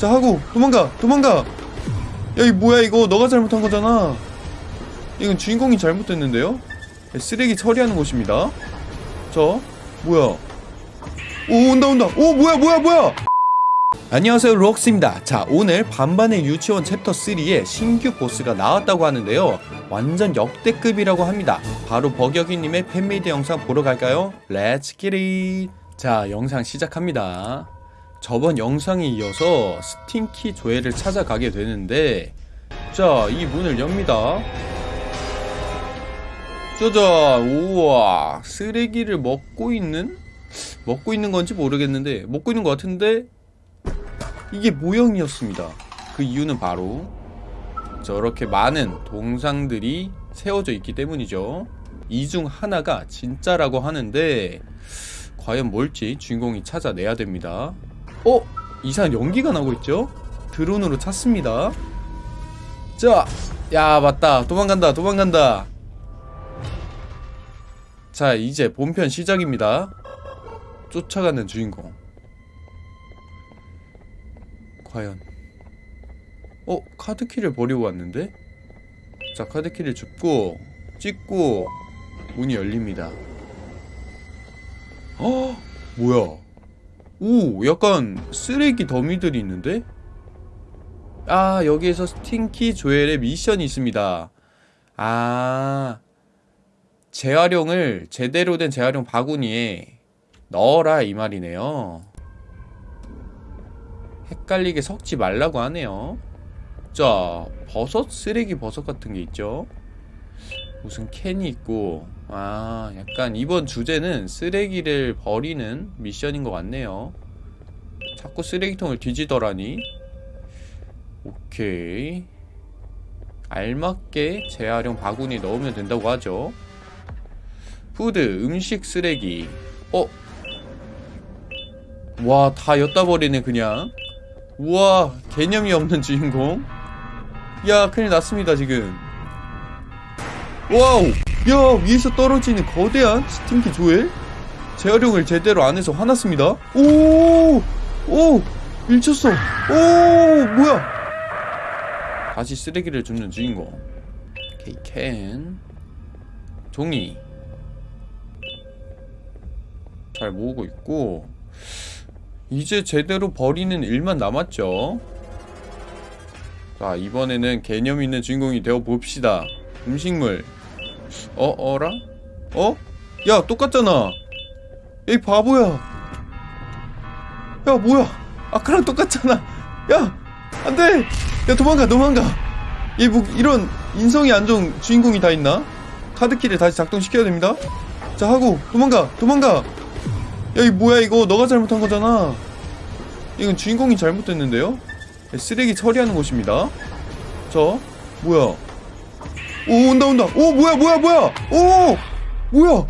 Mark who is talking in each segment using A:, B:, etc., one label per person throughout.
A: 자 하고 도망가 도망가. 야 이 뭐야 이거? 너가 잘못한 거잖아. 이건 주인공이 잘못됐는데요? 쓰레기 처리하는 곳입니다. 자 뭐야? 오 온다 온다. 오 뭐야 뭐야 뭐야? 안녕하세요 록스입니다. 자 오늘 반반의 유치원 챕터 3에 신규 보스가 나왔다고 하는데요. 완전 역대급이라고 합니다. 바로 버격이님의 fan-made 영상 보러 갈까요? Let's get it 자 영상 시작합니다 저번 영상에 이어서 스팅키 조회를 찾아가게 되는데 자 이 문을 엽니다. 짜잔 우와 쓰레기를 먹고 있는? 먹고 있는 건지 모르겠는데 먹고 있는 것 같은데 이게 모형이었습니다. 그 이유는 바로 저렇게 많은 동상들이 세워져 있기 때문이죠. 이 중 하나가 진짜라고 하는데 과연 뭘지 주인공이 찾아내야 됩니다 어? 이상한 연기가 나고 있죠? 드론으로 찾습니다 자! 야 맞다 도망간다 도망간다 자 이제 본편 시작입니다 쫓아가는 주인공 과연 어? 카드키를 버리고 왔는데? 자 카드키를 줍고 찍고 문이 열립니다 어? 뭐야 오 약간 쓰레기 더미들이 있는데? 아 여기에서 스팅키 조엘의 미션이 있습니다 아 재활용을 제대로 된 재활용 바구니에 넣어라 이 말이네요 헷갈리게 섞지 말라고 하네요 자 버섯? 쓰레기 버섯 같은 게 있죠 무슨 캔이 있고 아 약간 이번 주제는 쓰레기를 버리는 미션인 것 같네요. 자꾸 쓰레기통을 뒤지더라니. 오케이. 알맞게 재활용 바구니 넣으면 된다고 하죠. food 음식 쓰레기. 어? 와 다 여따 버리네 그냥. 우와 개념이 없는 주인공. 야 큰일 났습니다 지금 와우. 야 위에서 떨어지는 거대한 스팅키 조엘 재활용을 제대로 안 해서 화났습니다. 오오 밀쳤어. 오 뭐야? 다시 쓰레기를 줍는 주인공. 오케이 캔. 종이. 잘 모으고 있고 이제 제대로 버리는 일만 남았죠. 자 이번에는 개념 있는 주인공이 되어 봅시다. 음식물 어? 어라? 어? 야 똑같잖아. 이 바보야. 야 뭐야? 아까랑 똑같잖아. 야 안돼. 야 도망가 도망가. 얘뭐 이런 인성이 안 좋은 주인공이 다 있나? 카드키를 다시 작동시켜야 됩니다. 자 하고 도망가 도망가. 야 이 뭐야 이거? 너가 잘못한 거잖아. 이건 주인공이 잘못됐는데요? 쓰레기 처리하는 곳입니다. 자 뭐야 오 온다 온다. 오 뭐야 뭐야 뭐야. 오 뭐야.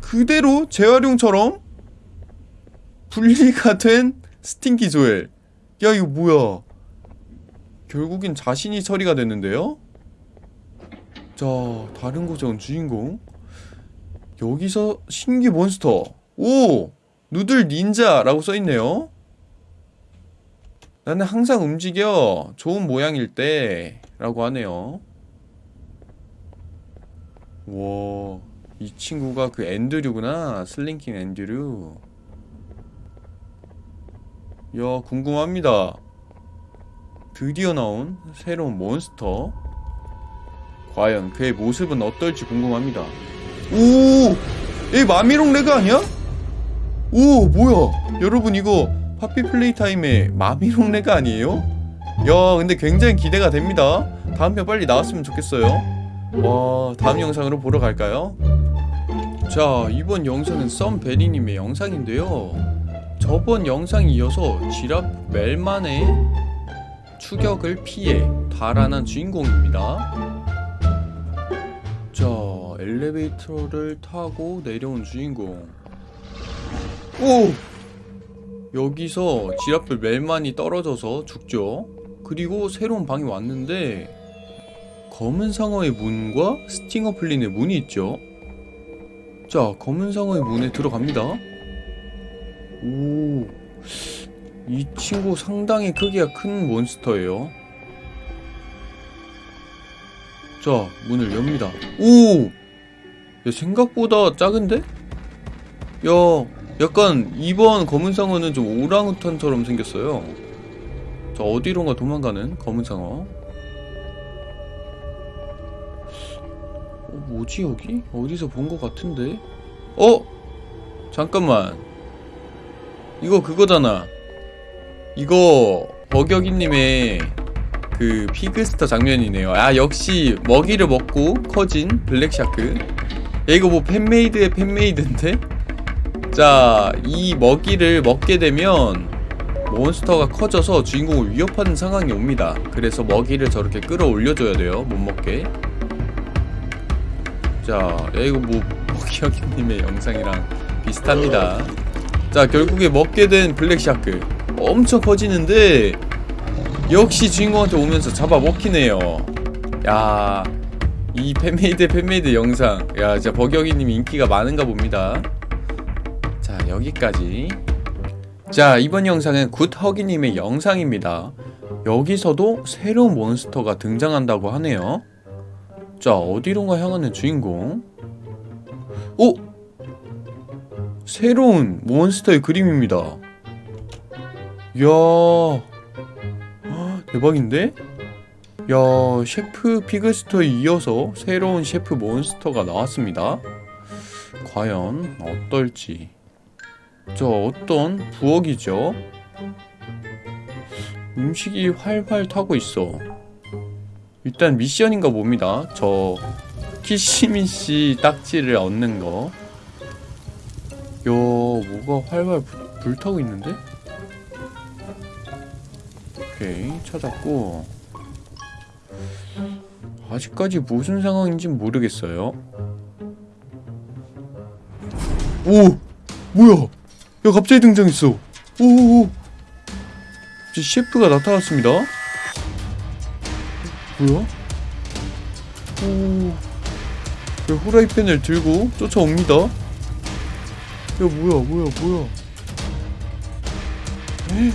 A: 그대로 재활용처럼 분리가 된 스팅키 조엘. 야 이거 뭐야? 결국엔 자신이 처리가 됐는데요? 자 다른 온 주인공. 여기서 신규 몬스터. 오 누들 닌자라고 써있네요. 나는 항상 움직여. 좋은 모양일 때 라고 하네요 와, 이 친구가 그 앤드류구나. 슬링킹 앤드류. 야, 궁금합니다. 드디어 나온 새로운 몬스터. 과연 그의 모습은 어떨지 궁금합니다. 오! 이 마미롱 레그 아니야? 오, 뭐야? 여러분 이거 파피 플레이 타임의 마미롱 레그 아니에요? 야, 근데 굉장히 기대가 됩니다. 다음 편 빨리 나왔으면 좋겠어요. 와 다음 영상으로 보러 갈까요? 자 이번 영상은 썸베리님의 영상인데요 저번 영상에 이어서 지랍 멜만의 추격을 피해 달아난 주인공입니다 자 엘리베이터를 타고 내려온 주인공 오! 여기서 지랍돌 멜만이 떨어져서 죽죠 그리고 새로운 방이 왔는데 검은 상어의 문과 스팅어 플린의 문이 있죠 자 검은 상어의 문에 들어갑니다 오 이 친구 상당히 크기가 큰 몬스터예요. 자, 문을 엽니다. 오! 야, 생각보다 작은데? 야, 약간 이번 검은 상어는 좀 오랑우탄처럼 생겼어요. 자, 어디론가 도망가는 검은 상어. 어, 뭐지 여기? 어디서 본 것 같은데? 어? 잠깐만. 이거 그거잖아. 이거 버격이님의 그 피그스터 장면이네요. 아 역시 먹이를 먹고 커진 블랙샤크. 야 이거 뭐 fan-made의 fan-made인데? 자, 이 먹이를 먹게 되면 몬스터가 커져서 주인공을 위협하는 상황이 옵니다. 그래서 먹이를 저렇게 끌어올려줘야 돼요. 못 먹게. 자, 야 이거 뭐 버격이님의 영상이랑 비슷합니다. 자, 결국에 먹게 된 블랙샤크 엄청 커지는데 역시 주인공한테 오면서 잡아 먹히네요. 야, 이 fan-made fan-made 영상, 야, 진짜 버격이님 인기가 많은가 봅니다. 자, 여기까지. 자, 이번 영상은 굿허기님의 영상입니다. 여기서도 새로운 몬스터가 등장한다고 하네요. 자, 어디론가 향하는 주인공. 오! 새로운 몬스터의 그림입니다. 이야, 헉, 대박인데? 야, 셰프 피그스터에 이어서 새로운 셰프 몬스터가 나왔습니다. 과연 어떨지. 저 어떤 부엌이죠? 음식이 활활 타고 있어. 일단 미션인가 봅니다. 저 키시미시 딱지를 얻는 거. 야, 뭐가 활활 불, 불타고 있는데? 오케이, 찾았고. 아직까지 무슨 상황인지 모르겠어요. 오! 뭐야? 야, 갑자기 등장했어. 오오오. 셰프가 나타났습니다. 뭐야? 오. 야, 후라이팬을 들고 쫓아옵니다. 야, 뭐야, 뭐야, 뭐야. 에?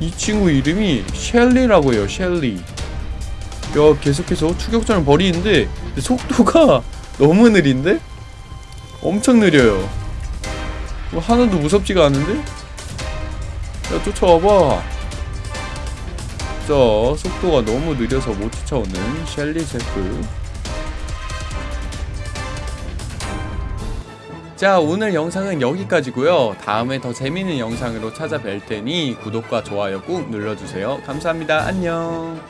A: 이 친구 이름이 셸리라고 해요, 셸리. 야, 계속해서 추격전을 벌이는데 속도가 너무 느린데? 엄청 느려요. 뭐 하나도 무섭지가 않은데? 야, 쫓아와봐. 자, 속도가 너무 느려서 못 쫓아오는 셸리 셰프. 자, 오늘 영상은 여기까지고요. 다음에 더 재밌는 영상으로 찾아뵐 테니 구독과 좋아요 꾹 눌러주세요. 감사합니다. 안녕.